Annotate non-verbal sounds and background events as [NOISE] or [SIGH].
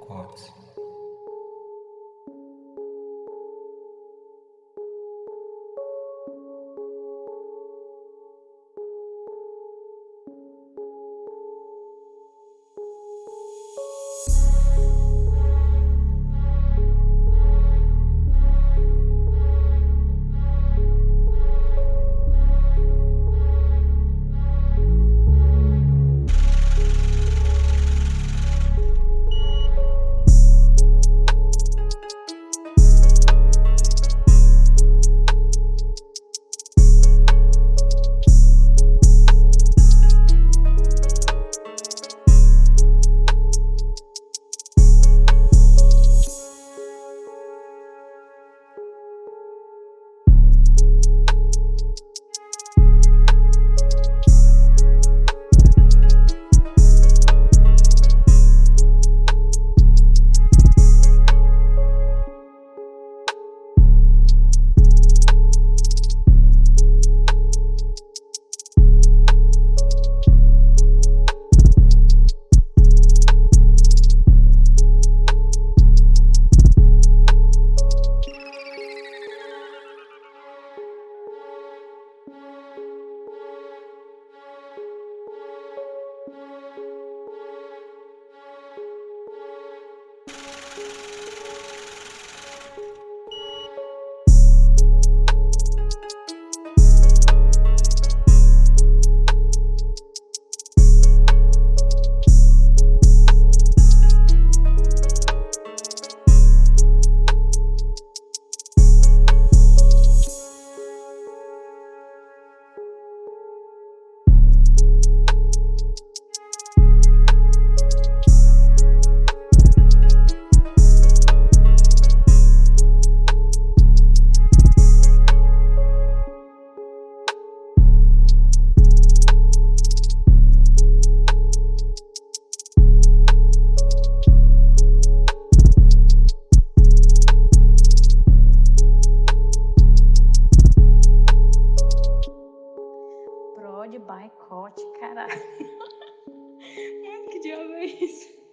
quartz de boicote, caralho. [LAUGHS] que diabo é isso?